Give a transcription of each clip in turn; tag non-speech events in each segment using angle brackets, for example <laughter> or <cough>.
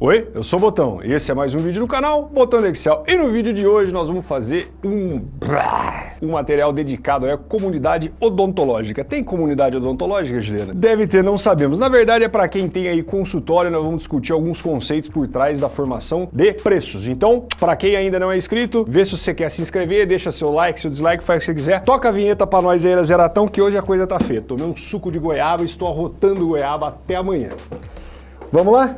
Oi, eu sou o Botão e esse é mais um vídeo do canal Botão do Excel. E no vídeo de hoje nós vamos fazer um, um material dedicado à comunidade odontológica. Tem comunidade odontológica, Juliana? Deve ter, não sabemos. Na verdade é para quem tem aí consultório, nós vamos discutir alguns conceitos por trás da formação de preços. Então, para quem ainda não é inscrito, vê se você quer se inscrever, deixa seu like, seu dislike, faz o que você quiser. Toca a vinheta para nós aí, Zeratão, que hoje a coisa tá feia. Tomei um suco de goiaba e estou arrotando goiaba até amanhã. Vamos lá?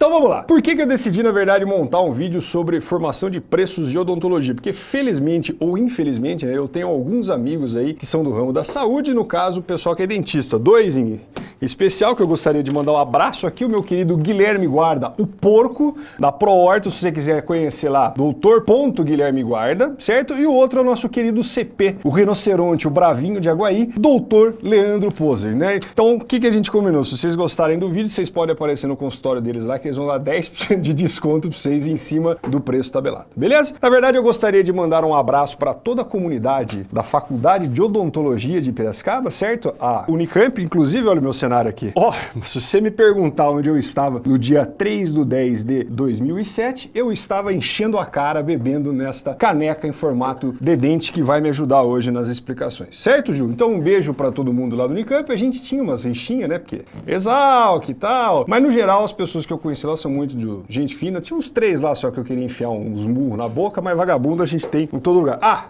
Então vamos lá. Por que, que eu decidi, na verdade, montar um vídeo sobre formação de preços de odontologia? Porque felizmente ou infelizmente, né, eu tenho alguns amigos aí que são do ramo da saúde, no caso, o pessoal que é dentista. Dois em especial que eu gostaria de mandar um abraço aqui, o meu querido Guilherme Guarda, o porco da ProHorto, se você quiser conhecer lá, doutor ponto Guilherme Guarda, certo? E o outro é o nosso querido CP, o rinoceronte, o bravinho de Aguaí, doutor Leandro Poser, né? Então, o que, que a gente combinou? Se vocês gostarem do vídeo, vocês podem aparecer no consultório deles lá, que eles vão dar 10% de desconto para vocês em cima do preço tabelado, beleza? Na verdade, eu gostaria de mandar um abraço para toda a comunidade da Faculdade de Odontologia de Piracicaba, certo? A Unicamp, inclusive, olha o meu cenário aqui. Ó, oh, se você me perguntar onde eu estava no dia 3 do 10 de 2007, eu estava enchendo a cara bebendo nesta caneca em formato de dente que vai me ajudar hoje nas explicações. Certo, Ju? Então um beijo para todo mundo lá do Unicamp. A gente tinha umas rixinhas, né? Porque exalc e tal. Mas no geral, as pessoas que eu conheci lá são muito de gente fina. Tinha uns três lá só que eu queria enfiar uns murros na boca, mas vagabundo a gente tem em todo lugar. Ah,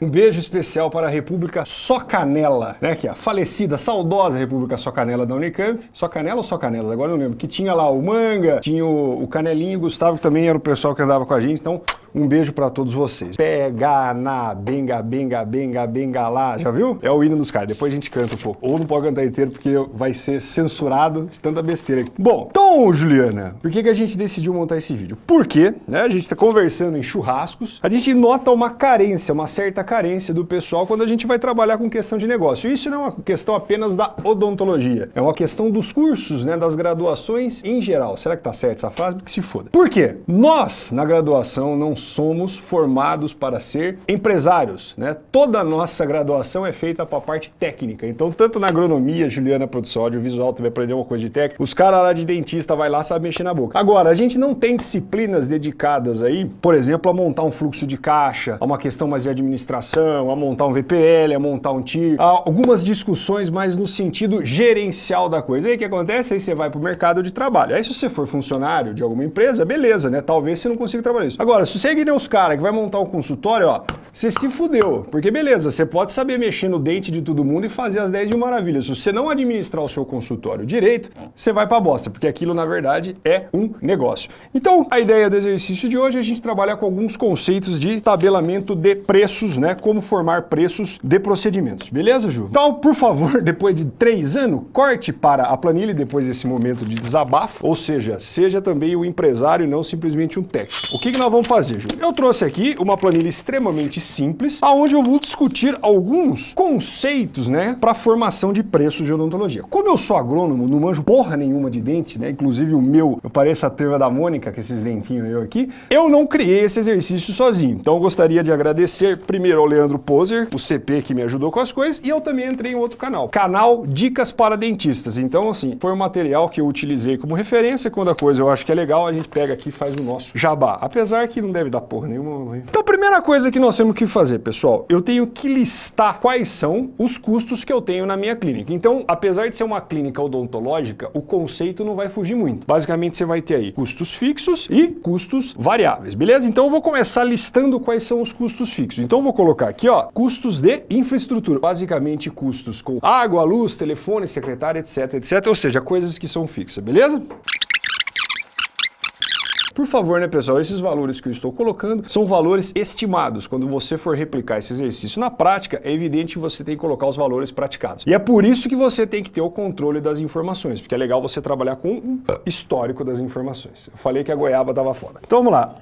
um beijo especial para a República Socanela, né? Que é a falecida, saudosa República Socanela da Unicamp. Só Canela ou Só Canela? Agora eu não lembro. Que tinha lá o Manga, tinha o, o Canelinho, o Gustavo, que também era o pessoal que andava com a gente. Então, um beijo para todos vocês. Pega na benga, benga, benga, benga lá. Já viu? É o hino dos caras. Depois a gente canta um pouco. Ou não pode cantar inteiro porque vai ser censurado de tanta besteira. Bom, então, Juliana, por que, que a gente decidiu montar esse vídeo? Porque, né, a gente está conversando em churrascos, a gente nota uma carência, uma certa carência do pessoal quando a gente vai trabalhar com questão de negócio. Isso não é uma questão apenas da odontologia, é uma questão dos cursos, né, das graduações em geral. Será que tá certo essa frase? Que se foda. Por quê? Nós, na graduação, não somos formados para ser empresários, né? Toda a nossa graduação é feita para a parte técnica. Então, tanto na agronomia, Juliana produção audiovisual, vai aprender uma coisa de técnica, os caras lá de dentista vai lá sabe mexer na boca. Agora, a gente não tem disciplinas dedicadas aí, por exemplo, a montar um fluxo de caixa, a uma questão mais de administração, a montar um VPL, a montar um TIR, algumas discussões mais no sentido gerencial da coisa. Aí o que acontece? Aí você vai para o mercado de trabalho. Aí se você for funcionário de alguma empresa, beleza, né? Talvez você não consiga trabalhar isso. Agora, se você que nem os caras que vai montar um consultório, ó, você se fudeu. Porque beleza, você pode saber mexer no dente de todo mundo e fazer as 10 de maravilha. Se você não administrar o seu consultório direito, você vai pra bosta, porque aquilo na verdade é um negócio. Então, a ideia do exercício de hoje é a gente trabalhar com alguns conceitos de tabelamento de preços, né? Como formar preços de procedimentos. Beleza, Ju? Então, por favor, <laughs> depois de três anos, corte para a planilha depois desse momento de desabafo, ou seja, seja também o empresário e não simplesmente um técnico. O que, que nós vamos fazer, Ju? Eu trouxe aqui uma planilha extremamente simples, aonde eu vou discutir alguns conceitos, né, para formação de preços de odontologia. Como eu sou agrônomo, não manjo porra nenhuma de dente, né, inclusive o meu, eu pareço a turma da Mônica, com esses dentinhos eu aqui, eu não criei esse exercício sozinho. Então eu gostaria de agradecer primeiro ao Leandro Poser, o CP que me ajudou com as coisas, e eu também entrei em outro canal, canal Dicas para Dentistas. Então assim, foi um material que eu utilizei como referência, quando a coisa eu acho que é legal, a gente pega aqui e faz o nosso jabá. Apesar que não deve dar porra nenhuma. Então a primeira coisa que nós temos que fazer, pessoal, eu tenho que listar quais são os custos que eu tenho na minha clínica. Então, apesar de ser uma clínica odontológica, o conceito não vai fugir muito. Basicamente, você vai ter aí custos fixos e custos variáveis, beleza? Então eu vou começar listando quais são os custos fixos. Então eu vou colocar aqui, ó, custos de infraestrutura. Basicamente, custos com água, luz, telefone, secretária, etc, etc. Ou seja, coisas que são fixas, beleza? Por favor, né, pessoal, esses valores que eu estou colocando são valores estimados. Quando você for replicar esse exercício na prática, é evidente que você tem que colocar os valores praticados. E é por isso que você tem que ter o controle das informações, porque é legal você trabalhar com um histórico das informações. Eu falei que a goiaba dava foda. Então vamos lá.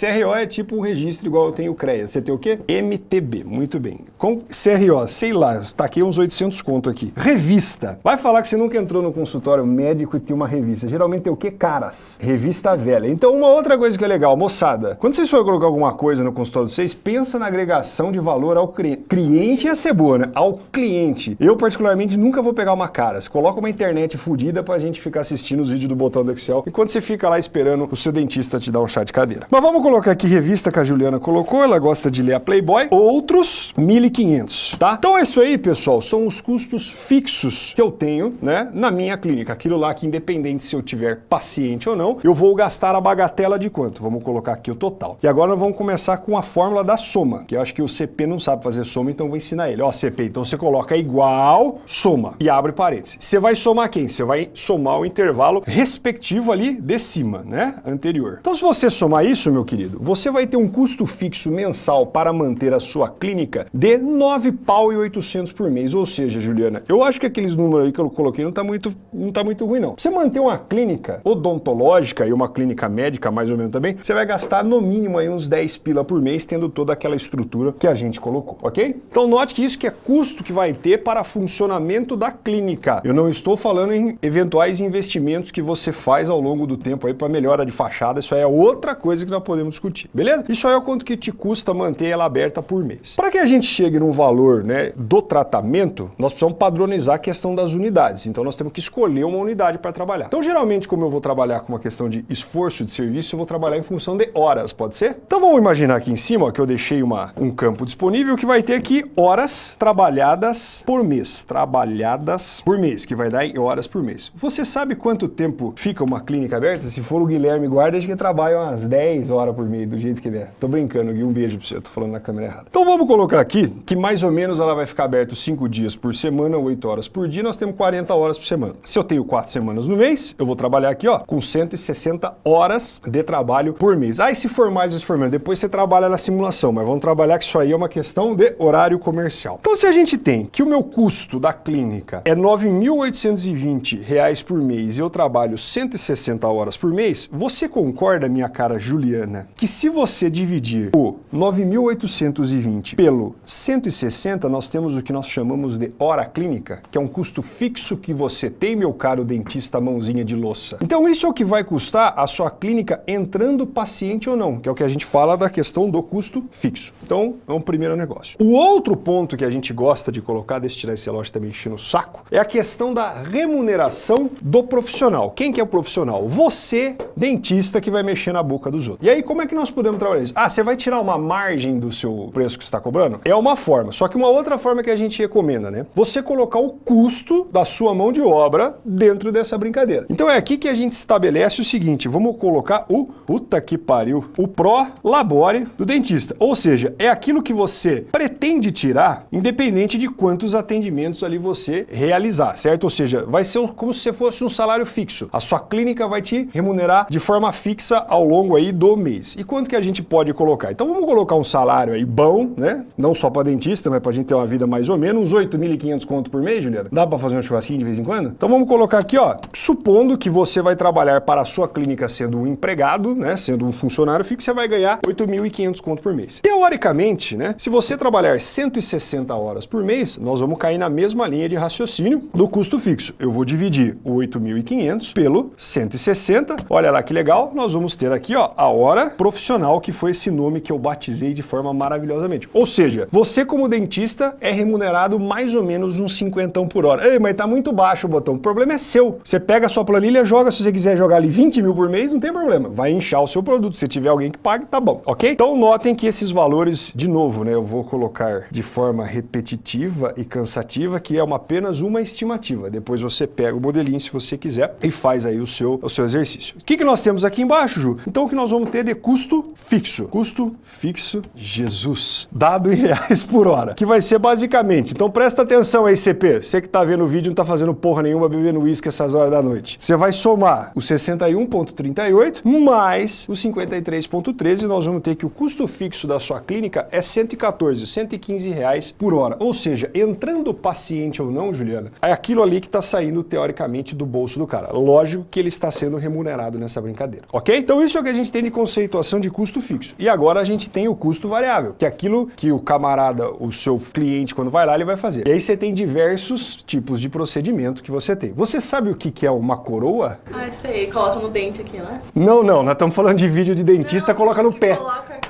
CRO é tipo um registro igual eu tenho o CREA. Você tem o quê? MTB, muito bem. Com CRO, sei lá, taquei uns 800 conto aqui. Revista. Vai falar que você nunca entrou no consultório médico e tem uma revista. Geralmente tem o quê? Caras. Revista velha. Então, uma outra coisa que é legal, moçada, quando vocês forem colocar alguma coisa no consultório de vocês, pensa na agregação de valor ao cliente. e a ser boa, né? Ao cliente. Eu, particularmente, nunca vou pegar uma cara. Você coloca uma internet fodida pra gente ficar assistindo os vídeos do botão do Excel enquanto você fica lá esperando o seu dentista te dar um chá de cadeira. Mas vamos colocar aqui revista que a Juliana colocou, ela gosta de ler a Playboy. Outros, 1.500, tá? Então é isso aí, pessoal, são os custos fixos que eu tenho, né, na minha clínica. Aquilo lá que independente se eu tiver paciente ou não, eu vou gastar a bagatela de quanto? Vamos colocar aqui o total. E agora nós vamos começar com a fórmula da soma, que eu acho que o CP não sabe fazer soma, então vou ensinar ele. Ó, CP, então você coloca igual, soma, e abre parênteses. Você vai somar quem? Você vai somar o intervalo respectivo ali de cima, né, anterior. Então se você somar isso, meu querido, você vai ter um custo fixo mensal para manter a sua clínica de 9 pau e 800 por mês. Ou seja, Juliana, eu acho que aqueles números aí que eu coloquei não tá muito, não tá muito ruim não. Você manter uma clínica odontológica e uma clínica médica mais ou menos também, você vai gastar no mínimo aí uns 10 pila por mês tendo toda aquela estrutura que a gente colocou, ok? Então note que isso que é custo que vai ter para funcionamento da clínica. Eu não estou falando em eventuais investimentos que você faz ao longo do tempo aí para melhora de fachada, isso aí é outra coisa que nós podemos discutir, beleza? Isso aí é o quanto que te custa manter ela aberta por mês. Para que a gente chegue num valor né, do tratamento, nós precisamos padronizar a questão das unidades, então nós temos que escolher uma unidade para trabalhar. Então geralmente como eu vou trabalhar com uma questão de esforço de serviço, eu vou trabalhar em função de horas, pode ser? Então vamos imaginar aqui em cima ó, que eu deixei uma, um campo disponível que vai ter aqui horas trabalhadas por mês, trabalhadas por mês, que vai dar em horas por mês. Você sabe quanto tempo fica uma clínica aberta? Se for o Guilherme Guarda, acho que trabalha umas 10 horas por mês, do jeito que ele é. Tô brincando, Gui, um beijo pra você, tô falando na câmera errada. Então vamos colocar aqui que mais ou menos ela vai ficar aberta 5 dias por semana, 8 horas por dia, nós temos 40 horas por semana. Se eu tenho 4 semanas no mês, eu vou trabalhar aqui, ó, com 160 horas de trabalho por mês. E se for mais, se for menos, depois você trabalha na simulação, mas vamos trabalhar que isso aí é uma questão de horário comercial. Então se a gente tem que o meu custo da clínica é R$ 9.820 por mês e eu trabalho 160 horas por mês, você concorda, minha cara Juliana, que se você dividir o 9.820 pelo 160, nós temos o que nós chamamos de hora clínica, que é um custo fixo que você tem, meu caro dentista mãozinha de louça. Então isso é o que vai custar a sua clínica entrando paciente ou não, que é o que a gente fala da questão do custo fixo. Então é um primeiro negócio. O outro ponto que a gente gosta de colocar, deixa eu tirar esse relógio também enchendo o saco, é a questão da remuneração do profissional. Quem que é o profissional? Você, dentista, que vai mexer na boca dos outros. E aí como é que nós podemos trabalhar isso? Ah, você vai tirar uma margem do seu preço que você está cobrando? É uma forma, só que uma outra forma que a gente recomenda, né? Você colocar o custo da sua mão de obra dentro dessa brincadeira. Então é aqui que a gente estabelece o seguinte, vamos colocar o, puta que pariu, o pro labore do dentista. Ou seja, é aquilo que você pretende tirar, independente de quantos atendimentos ali você realizar, certo? Ou seja, vai ser como se fosse um salário fixo. A sua clínica vai te remunerar de forma fixa ao longo aí do mês. E quanto que a gente pode colocar? Então vamos colocar um salário aí bom, né? Não só para dentista, mas para a gente ter uma vida mais ou menos, uns 8.500 conto por mês, Juliana. Dá para fazer um churrasquinho de vez em quando? Então vamos colocar aqui, ó, supondo que você vai trabalhar para a sua clínica sendo um empregado, né, sendo um funcionário fixo, você vai ganhar 8.500 conto por mês. Teoricamente, né, se você trabalhar 160 horas por mês, nós vamos cair na mesma linha de raciocínio do custo fixo. Eu vou dividir o 8.500 pelo 160. Olha lá que legal, nós vamos ter aqui, ó, a hora profissional, que foi esse nome que eu batizei de forma maravilhosamente. Ou seja, você como dentista é remunerado mais ou menos uns 50 por hora. Ei, mas tá muito baixo o botão. O problema é seu. Você pega a sua planilha, joga, se você quiser jogar ali 20 mil por mês, não tem problema. Vai inchar o seu produto. Se tiver alguém que pague, tá bom, ok? Então notem que esses valores, de novo, né, eu vou colocar de forma repetitiva e cansativa, que é uma, apenas uma estimativa. Depois você pega o modelinho, se você quiser, e faz aí o seu, o seu exercício. O que, que nós temos aqui embaixo, Ju? Então o que nós vamos ter de custo fixo. Custo fixo, Jesus, dado em <laughs> reais por hora, que vai ser basicamente, então presta atenção aí, CP, você que tá vendo o vídeo não tá fazendo porra nenhuma bebendo uísque essas horas da noite. Você vai somar o 61.38 mais o 53.13 e nós vamos ter que o custo fixo da sua clínica é 114, 115 reais por hora. Ou seja, entrando paciente ou não, Juliana, é aquilo ali que está saindo teoricamente do bolso do cara. Lógico que ele está sendo remunerado nessa brincadeira, ok? Então isso é o que a gente tem de conceito conceituação de custo fixo. E agora a gente tem o custo variável, que é aquilo que o camarada, o seu cliente, quando vai lá, ele vai fazer. E aí você tem diversos tipos de procedimento que você tem. Você sabe o que, é uma coroa? Ah, sei. Coloca no dente aqui, né? Não, não. Nós estamos falando de vídeo de dentista, coloca no pé. Coloca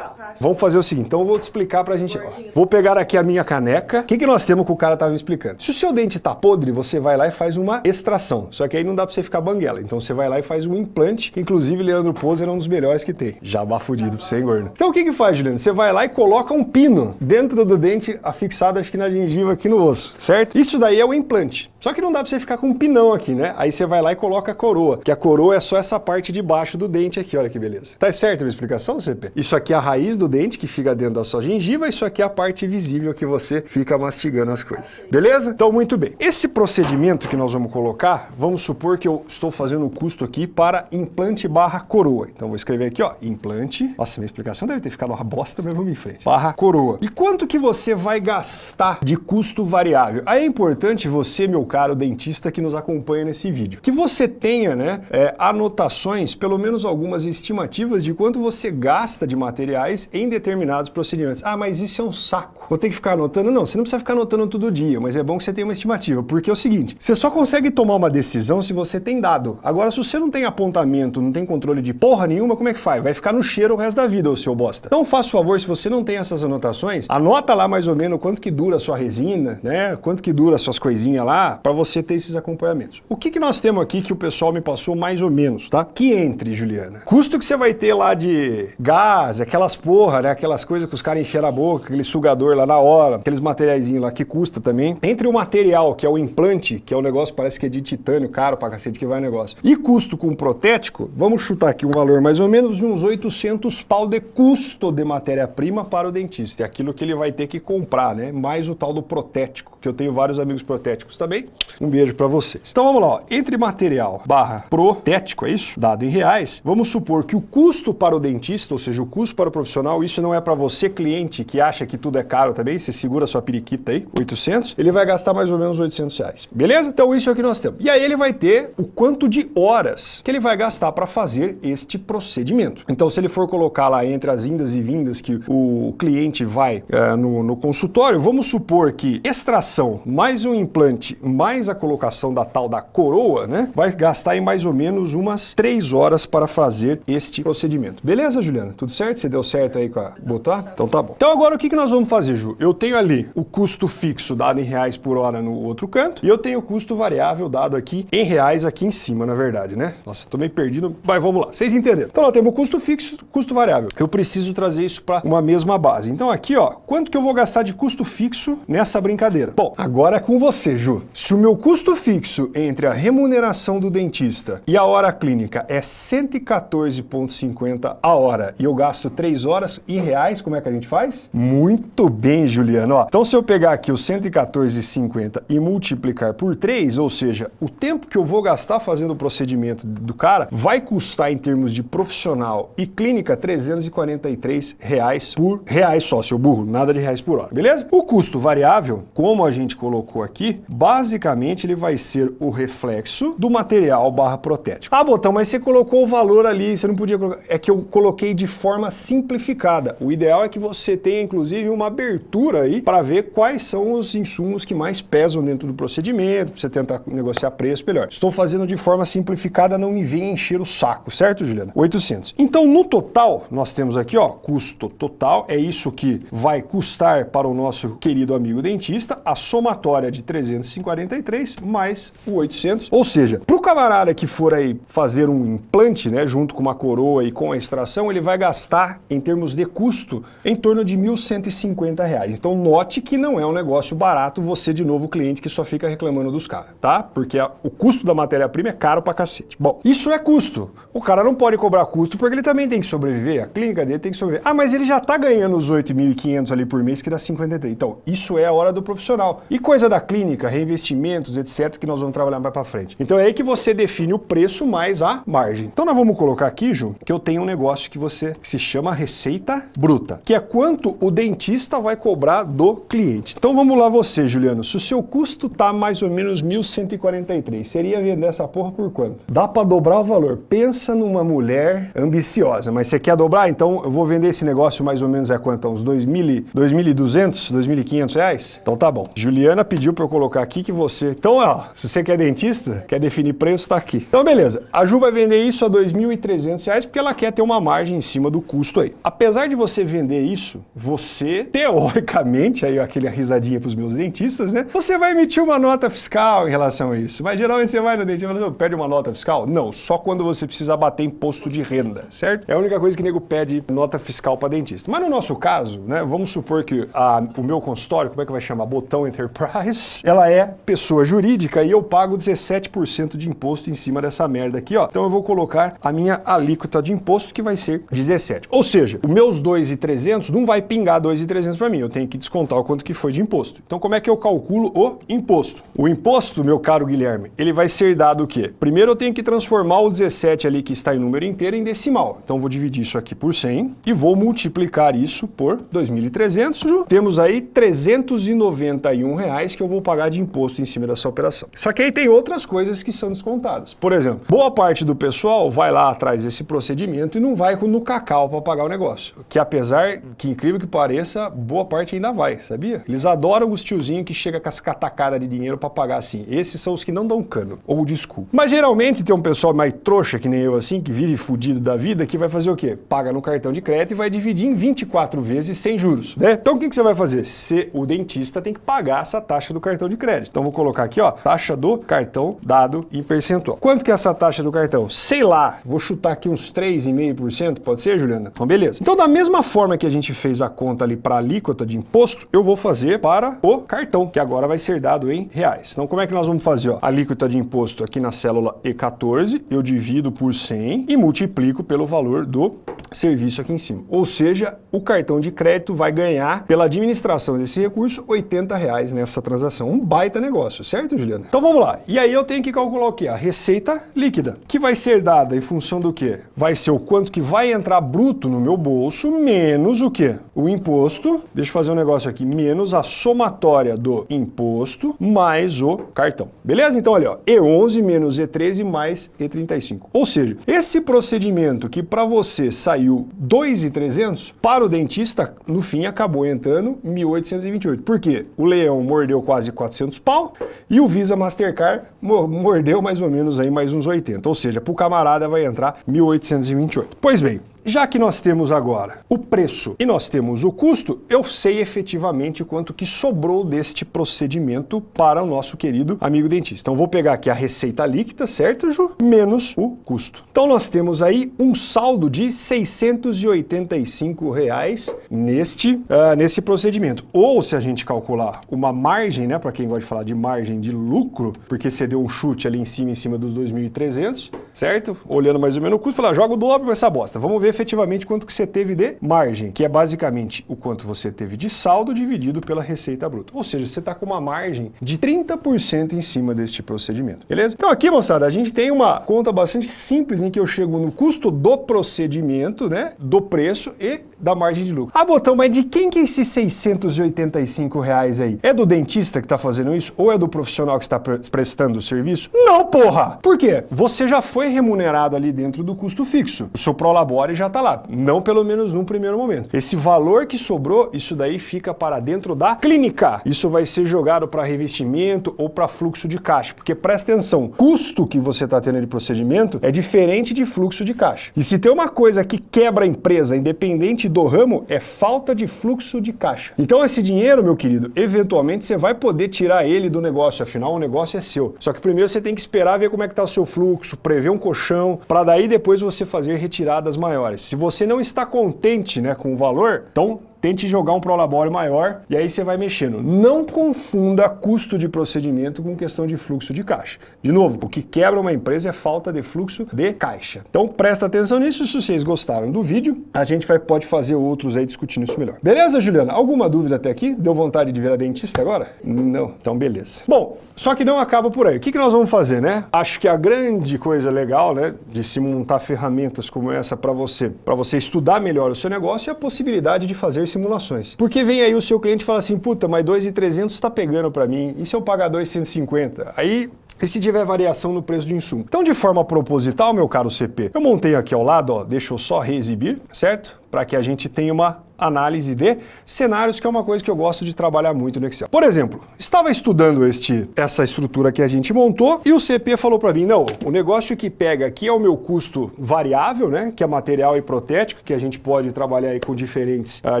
Vamos fazer o seguinte, então eu vou te explicar pra gente. ó. Vou pegar aqui a minha caneca. O que, que nós temos que o cara tava me explicando? Se o seu dente tá podre, você vai lá e faz uma extração. Só que aí não dá pra você ficar banguela. Então você vai lá e faz um implante, que inclusive Leandro Poser é um dos melhores que tem. Jabá fudido pra você, hein, gordo? Então o que que faz, Juliano? Você vai lá e coloca um pino dentro do dente, afixado acho que na gengiva aqui no osso, certo? Isso daí é o implante. Só que não dá pra você ficar com um pinão aqui, né? Aí você vai lá e coloca a coroa, que a coroa é só essa parte de baixo do dente aqui, olha que beleza. Tá certo a minha explicação, CP? Isso aqui é a raiz do dente que fica dentro da sua gengiva, isso aqui é a parte visível que você fica mastigando as coisas. Beleza? Então, muito bem. Esse procedimento que nós vamos colocar, vamos supor que eu estou fazendo um custo aqui para implante barra coroa. Então, vou escrever aqui, ó, implante. Nossa, minha explicação deve ter ficado uma bosta, mas vamos em frente. Barra coroa. E quanto que você vai gastar de custo variável? Aí é importante você, meu caro dentista que nos acompanha nesse vídeo, que você tenha, né, é, anotações, pelo menos algumas estimativas de quanto você gasta de materiais em determinados procedimentos. Ah, mas isso é um saco. Vou ter que ficar anotando? Não, você não precisa ficar anotando todo dia, mas é bom que você tenha uma estimativa, porque é o seguinte, você só consegue tomar uma decisão se você tem dado. Agora, se você não tem apontamento, não tem controle de porra nenhuma, como é que faz? Vai ficar no cheiro o resto da vida, o seu bosta. Então, faça o favor, se você não tem essas anotações, anota lá mais ou menos quanto que dura a sua resina, né? Quanto que dura as suas coisinhas lá, para você ter esses acompanhamentos. O que que nós temos aqui que o pessoal me passou mais ou menos, tá? Que entre, Juliana. Custo que você vai ter lá de gás, aquelas porra, né? Aquelas coisas que os caras encheram a boca, aquele sugador lá na hora, aqueles materiaizinhos lá que custa também. Entre o material, que é o implante, que é o negócio, parece que é de titânio, caro pra cacete que vai o negócio. E custo com protético, vamos chutar aqui um valor mais ou menos de uns 800 pau de custo de matéria-prima para o dentista. É aquilo que ele vai ter que comprar, né? Mais o tal do protético, que eu tenho vários amigos protéticos também. Um beijo pra vocês. Então vamos lá, ó. Entre material barra protético, é isso? Dado em reais, vamos supor que o custo para o dentista, ou seja, o custo para o profissional, isso não é para você, cliente, que acha que tudo é caro também, você segura sua periquita aí, 800, ele vai gastar mais ou menos 800 reais. Beleza? Então isso é o que nós temos. E aí ele vai ter o quanto de horas que ele vai gastar para fazer este procedimento. Então se ele for colocar lá entre as indas e vindas que o cliente vai eh, no, no consultório, vamos supor que extração mais um implante mais a colocação da tal da coroa, né, vai gastar em mais ou menos umas 3 horas para fazer este procedimento. Beleza, Juliana? Tudo certo? Você deu certo aí com a botar? Então tá bom. Então agora o que que nós vamos fazer, Ju? Eu tenho ali o custo fixo dado em reais por hora no outro canto e eu tenho o custo variável dado aqui em reais aqui em cima, na verdade, né? Nossa, tô meio perdido, mas vamos lá. Vocês entenderam? Então nós temos o custo fixo, custo variável. Eu preciso trazer isso para uma mesma base. Então aqui, ó, quanto que eu vou gastar de custo fixo nessa brincadeira? Bom, agora é com você, Ju. Se o meu custo fixo entre a remuneração do dentista e a hora clínica é 114,50 a hora e eu gasto 3 horas e reais, como é que a gente faz? Muito bem, Juliano. Ó, então se eu pegar aqui o 114,50 e multiplicar por 3, ou seja, o tempo que eu vou gastar fazendo o procedimento do cara vai custar em termos de profissional e clínica 343 reais por reais só, seu burro, nada de reais por hora, beleza? O custo variável, como a gente colocou aqui, basicamente ele vai ser o reflexo do material barra protético. Ah, Botão, mas você colocou o valor ali, você não podia colocar. É que eu coloquei de forma simplificada. O ideal é que você tenha, inclusive, uma abertura aí para ver quais são os insumos que mais pesam dentro do procedimento, pra você tentar negociar preço melhor. Estou fazendo de forma simplificada, não me venha encher o saco, certo, Juliana? 800. Então, no total, nós temos aqui, ó, custo total, é isso que vai custar para o nosso querido amigo dentista, a somatória de 343 mais o 800, ou seja, para o camarada que for aí fazer um implante, né, junto com uma coroa e com a extração, ele vai gastar, em termos de custo, em torno de 1.150 reais. Então, note que não é um negócio barato você, de novo, cliente que só fica reclamando dos caras, tá? Porque a- o custo da matéria-prima é caro pra cacete. Bom, isso é custo. O cara não pode cobrar custo porque ele também tem que sobreviver, a clínica dele tem que sobreviver. Ah, mas ele já tá ganhando os 8.500 ali por mês, que dá 53. Então, isso é a hora do profissional. E coisa da clínica, reinvestimentos, etc., que nós vamos trabalhar mais pra frente. Então é aí que você define o preço mais a margem. Então nós vamos colocar aqui, Ju, que eu tenho um negócio que você que se chama receita receita bruta, que é quanto o dentista vai cobrar do cliente. Então vamos lá você, Juliano, se o seu custo tá mais ou menos 1.143, seria vender essa porra por quanto? Dá para dobrar o valor. Pensa numa mulher ambiciosa, mas você quer dobrar? Então eu vou vender esse negócio mais ou menos a quanto? Uns 2.200, 2.500 reais? Então tá bom. Juliana pediu para eu colocar aqui que você... Então, ó, se você quer dentista, quer definir preço, tá aqui. Então beleza. A Ju vai vender isso a 2.300 reais porque ela quer ter uma margem em cima do custo aí. Apesar de você vender isso, você, teoricamente, aí aquele risadinha para os meus dentistas, né? Você vai emitir uma nota fiscal em relação a isso. Mas geralmente você vai no dentista e fala, pede uma nota fiscal? Não, só quando você precisa bater imposto de renda, certo? É a única coisa que o nego pede nota fiscal para dentista. Mas no nosso caso, né, vamos supor que a, o meu consultório, como é que vai chamar? Botão Enterprise, <laughs> ela é pessoa jurídica e eu pago 17% de imposto em cima dessa merda aqui, ó. Então eu vou colocar a minha alíquota de imposto que vai ser 17. Ou seja, os meus 2.300 não vai pingar 2.300 para mim, eu tenho que descontar o quanto que foi de imposto. Então como é que eu calculo o imposto? O imposto, meu caro Guilherme, ele vai ser dado o quê? Primeiro eu tenho que transformar o 17 ali que está em número inteiro em decimal. Então vou dividir isso aqui por 100 e vou multiplicar isso por 2.300. Temos aí 391 reais que eu vou pagar de imposto em cima dessa operação. Só que aí tem outras coisas que são descontadas. Por exemplo, boa parte do pessoal vai lá atrás desse procedimento e não vai no cacau para pagar o negócio. Que apesar que incrível que pareça, boa parte ainda vai, sabia? Eles adoram os tiozinhos que chega com as catacadas de dinheiro para pagar assim. Esses são os que não dão cano, ou desculpa. Mas geralmente tem um pessoal mais trouxa que nem eu assim, que vive fudido da vida, que vai fazer o quê? Paga no cartão de crédito e vai dividir em 24 vezes sem juros, né? Então o que, que você vai fazer? Se o dentista tem que pagar essa taxa do cartão de crédito. Então vou colocar aqui, ó, taxa do cartão dado em percentual. Quanto que é essa taxa do cartão? Sei lá, vou chutar aqui uns 3,5%, pode ser, Juliana? Então beleza. Então da mesma forma que a gente fez a conta ali para alíquota de imposto, eu vou fazer para o cartão, que agora vai ser dado em reais. Então como é que nós vamos fazer? Ó? Alíquota de imposto aqui na célula E14, eu divido por 100 e multiplico pelo valor do serviço aqui em cima. Ou seja, o cartão de crédito vai ganhar, pela administração desse recurso, 80 reais nessa transação. Um baita negócio, certo, Juliana? Então vamos lá. E aí eu tenho que calcular o quê? A receita líquida, que vai ser dada em função do quê? Vai ser o quanto que vai entrar bruto no meu bolso, menos o quê? O imposto, deixa eu fazer um negócio aqui, menos a somatória do imposto mais o cartão. Beleza? Então, olha, ó, E11 menos E13 mais E35. Ou seja, esse procedimento que para você saiu 2.300, para o dentista, no fim, acabou entrando 1.828. Por quê? O leão mordeu quase 400 pau e o Visa Mastercard mordeu mais ou menos aí mais uns 80. Ou seja, para o camarada vai entrar 1.828. Pois bem, já que nós temos agora o preço e nós temos o custo, eu sei efetivamente quanto que sobrou deste procedimento para o nosso querido amigo dentista. Então vou pegar aqui a receita líquida, certo, Ju? Menos o custo. Então nós temos aí um saldo de 685 reais neste, uh, nesse procedimento. Ou se a gente calcular uma margem, né, para quem gosta de falar de margem de lucro, porque você deu um chute ali em cima, em cima dos 2.300, certo? Olhando mais ou menos o custo, falar, joga o dobro essa bosta. Vamos ver efetivamente quanto que você teve de margem, que é basicamente o quanto você teve de saldo dividido pela receita bruta. Ou seja, você está com uma margem de 30% em cima deste procedimento, beleza? Então aqui, moçada, a gente tem uma conta bastante simples em que eu chego no custo do procedimento, né, do preço e da margem de lucro. Ah, Botão, mas de quem que é esses 685 reais aí? É do dentista que está fazendo isso? Ou é do profissional que está prestando o serviço? Não, porra! Por quê? Você já foi remunerado ali dentro do custo fixo. O seu prolabore já está lá. Não pelo menos num primeiro momento. Esse valor que sobrou, isso daí fica para dentro da clínica. Isso vai ser jogado para revestimento ou para fluxo de caixa. Porque presta atenção, custo que você está tendo de procedimento é diferente de fluxo de caixa. E se tem uma coisa que quebra a empresa, independente do ramo é falta de fluxo de caixa. Então esse dinheiro, meu querido, eventualmente você vai poder tirar ele do negócio, afinal o negócio é seu. Só que primeiro você tem que esperar ver como é que está o seu fluxo, prever um colchão, para daí depois você fazer retiradas maiores. Se você não está contente né, com o valor, então tente jogar um prolabore maior e aí você vai mexendo. Não confunda custo de procedimento com questão de fluxo de caixa. De novo, o que quebra uma empresa é falta de fluxo de caixa. Então presta atenção nisso, se vocês gostaram do vídeo, a gente vai, pode fazer outros aí discutindo isso melhor. Beleza, Juliana? Alguma dúvida até aqui? Deu vontade de virar dentista agora? Não, então beleza. Bom, só que não acaba por aí. O que, que nós vamos fazer, né? Acho que a grande coisa legal, né, de se montar ferramentas como essa para você, para você estudar melhor o seu negócio é a possibilidade de fazer simulações. Porque vem aí o seu cliente e fala assim, puta, mas 2,300 está pegando para mim, e se eu pagar 2,150? Aí e se tiver variação no preço de insumo. Então, de forma proposital, meu caro CP, eu montei aqui ao lado, ó, deixa eu só reexibir, certo? Para que a gente tenha uma análise de cenários, que é uma coisa que eu gosto de trabalhar muito no Excel. Por exemplo, estava estudando este, essa estrutura que a gente montou e o CP falou para mim, não, o negócio que pega aqui é o meu custo variável, né, que é material e protético, que a gente pode trabalhar aí com diferentes, uh,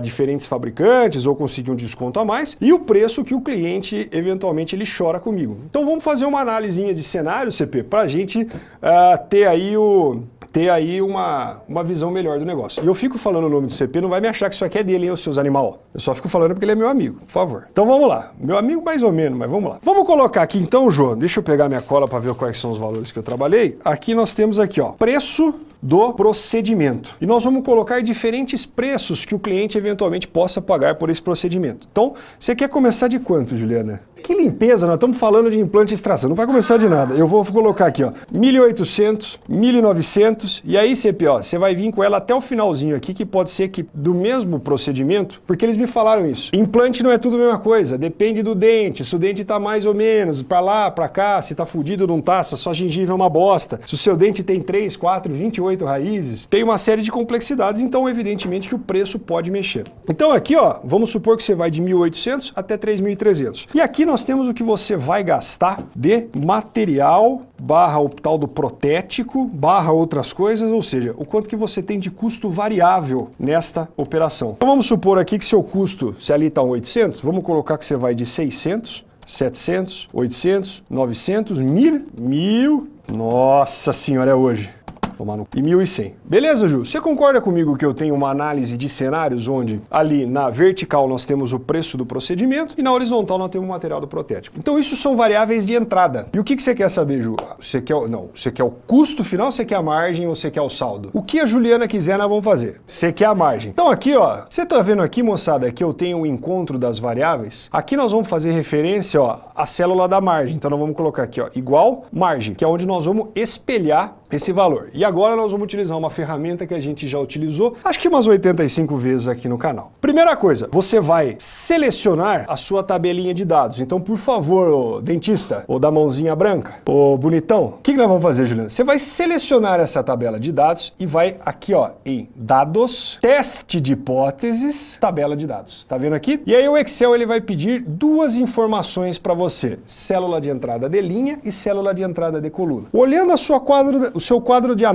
diferentes fabricantes ou conseguir um desconto a mais, e o preço que o cliente, eventualmente, ele chora comigo. Então vamos fazer uma análise de cenário, CP, para a gente uh, ter aí o ter aí uma, uma visão melhor do negócio. E eu fico falando o nome do CP, não vai me achar que isso aqui é dele, hein, os seus animal. Eu só fico falando porque ele é meu amigo, por favor. Então vamos lá. Meu amigo mais ou menos, mas vamos lá. Vamos colocar aqui então, João, deixa eu pegar minha cola para ver quais são os valores que eu trabalhei. Aqui nós temos aqui, ó, preço do procedimento. E nós vamos colocar diferentes preços que o cliente eventualmente possa pagar por esse procedimento. Então, você quer começar de quanto, Juliana? Que limpeza, nós estamos falando de implante e extração, não vai começar de nada. Eu vou colocar aqui, ó, 1.800, 1.900, e aí, CP, ó, você vai vir com ela até o finalzinho aqui, que pode ser que do mesmo procedimento, porque eles me falaram isso. Implante não é tudo a mesma coisa, depende do dente, se o dente está mais ou menos, para lá, para cá, se está fudido não está, se a sua gengiva é uma bosta, se o seu dente tem 3, 4, 28 raízes, tem uma série de complexidades, então evidentemente que o preço pode mexer. Então aqui, ó, vamos supor que você vai de 1.800 até 3.300. E aqui nós nós temos o que você vai gastar de material barra o tal do protético, barra outras coisas, ou seja, o quanto que você tem de custo variável nesta operação. Então vamos supor aqui que seu custo, se ali está um 800, vamos colocar que você vai de 600, 700, 800, 900, 1000, 1000, nossa senhora, é hoje. Tomar no... E 1.100. Beleza, Ju? Você concorda comigo que eu tenho uma análise de cenários onde ali na vertical nós temos o preço do procedimento e na horizontal nós temos o material do protético. Então isso são variáveis de entrada. E o que, que você quer saber, Ju? Você quer, não, você quer o custo final, você quer a margem ou você quer o saldo? O que a Juliana quiser nós vamos fazer. Você quer a margem. Então aqui, ó, você tá vendo aqui, moçada, que eu tenho o um encontro das variáveis? Aqui nós vamos fazer referência, ó, à célula da margem. Então nós vamos colocar aqui, ó, igual margem, que é onde nós vamos espelhar esse valor. E agora nós vamos utilizar uma ferramenta que a gente já utilizou, acho que umas 85 vezes aqui no canal. Primeira coisa, você vai selecionar a sua tabelinha de dados. Então, por favor, dentista, ou da mãozinha branca, ô bonitão, o que, que nós vamos fazer, Juliana? Você vai selecionar essa tabela de dados e vai aqui, ó, em dados, teste de hipóteses, tabela de dados. Tá vendo aqui? E aí o Excel ele vai pedir duas informações para você, célula de entrada de linha e célula de entrada de coluna. Olhando a sua quadro, o seu quadro de análise,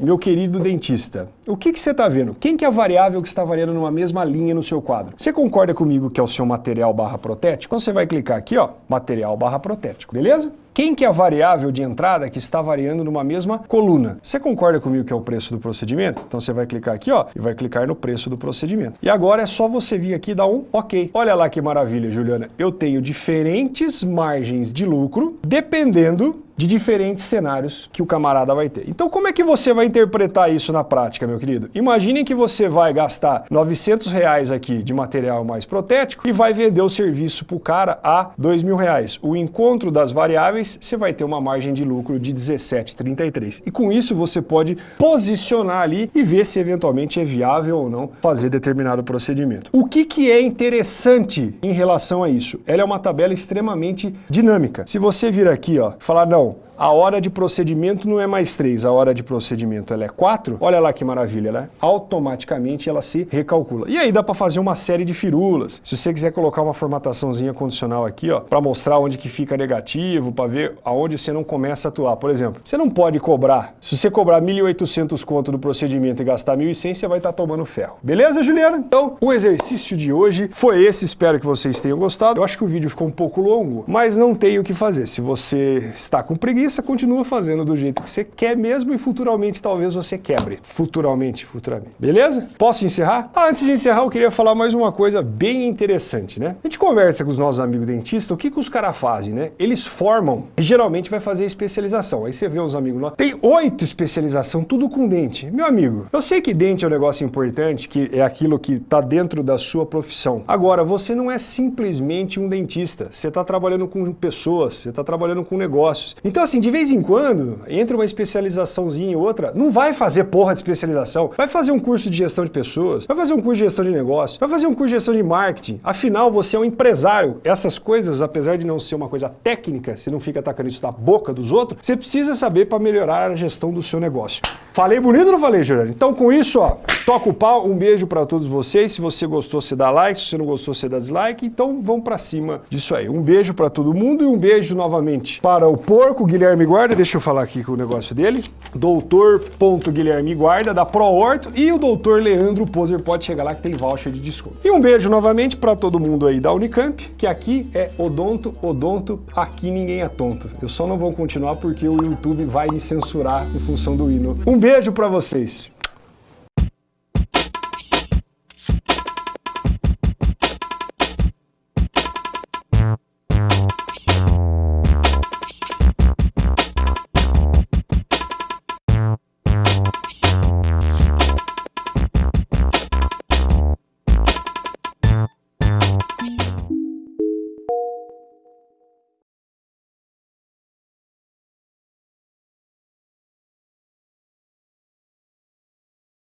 meu querido dentista, o que, que você está vendo? Quem que é a variável que está variando numa mesma linha no seu quadro? Você concorda comigo que é o seu material barra protético? Então você vai clicar aqui, ó, material barra protético, beleza? Quem que é a variável de entrada que está variando numa mesma coluna? Você concorda comigo que é o preço do procedimento? Então você vai clicar aqui ó, e vai clicar no preço do procedimento. E agora é só você vir aqui e dar um OK. Olha lá que maravilha, Juliana. Eu tenho diferentes margens de lucro dependendo de diferentes cenários que o camarada vai ter. Então como é que você vai interpretar isso na prática, meu querido? Imaginem que você vai gastar 900 reais aqui de material mais protético e vai vender o serviço para o cara a 2 mil reais. O encontro das variáveis, você vai ter uma margem de lucro de 17,33. E com isso você pode posicionar ali e ver se eventualmente é viável ou não fazer determinado procedimento. O que, que é interessante em relação a isso? Ela é uma tabela extremamente dinâmica. Se você vir aqui, ó, falar, não, bom a hora de procedimento não é mais 3, a hora de procedimento ela é 4, olha lá que maravilha, né? Automaticamente ela se recalcula. E aí dá para fazer uma série de firulas. Se você quiser colocar uma formataçãozinha condicional aqui, ó, para mostrar onde que fica negativo, para ver aonde você não começa a atuar. Por exemplo, você não pode cobrar, se você cobrar 1.800 conto do procedimento e gastar 1.100, você vai estar tá tomando ferro. Beleza, Juliana? Então, o exercício de hoje foi esse, espero que vocês tenham gostado. Eu acho que o vídeo ficou um pouco longo, mas não tem o que fazer. Se você está com preguiça, continua fazendo do jeito que você quer mesmo e futuramente talvez você quebre. Futuramente, futuramente. Beleza? Posso encerrar? Ah, antes de encerrar, eu queria falar mais uma coisa bem interessante, né? A gente conversa com os nossos amigos dentistas, o que, que os caras fazem, né? Eles formam e geralmente vai fazer especialização. Aí você vê uns amigos lá, tem oito especialização, tudo com dente. Meu amigo, eu sei que dente é um negócio importante, que é aquilo que está dentro da sua profissão. Agora, você não é simplesmente um dentista. Você está trabalhando com pessoas, você está trabalhando com negócios. Então, assim, de vez em quando, entre uma especializaçãozinha e outra, não vai fazer porra de especialização. Vai fazer um curso de gestão de pessoas, vai fazer um curso de gestão de negócios, vai fazer um curso de gestão de marketing. Afinal, você é um empresário. Essas coisas, apesar de não ser uma coisa técnica, você não fica atacando isso da boca dos outros, você precisa saber para melhorar a gestão do seu negócio. Falei bonito ou não falei, Juliano? Então, com isso, ó, toca o pau. Um beijo para todos vocês. Se você gostou, você dá like. Se você não gostou, você dá dislike. Então, vamos para cima disso aí. Um beijo para todo mundo e um beijo novamente para o porco Guilherme Guarda. Deixa eu falar aqui com o negócio dele. Doutor.Guilherme Guarda, da ProHorto. E o doutor Leandro Poser. Pode chegar lá que tem voucher de desconto. E um beijo novamente para todo mundo aí da Unicamp, que aqui é odonto, odonto. Aqui ninguém é tonto. Eu só não vou continuar porque o YouTube vai me censurar em função do hino. Um beijo para vocês.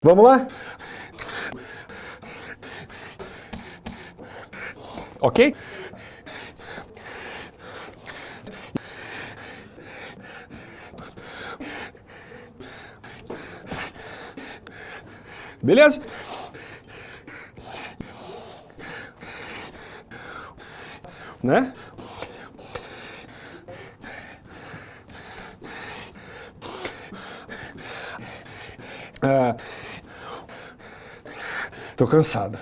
Vamos lá? Ok? Beleza? Né? Ah, Tô cansado.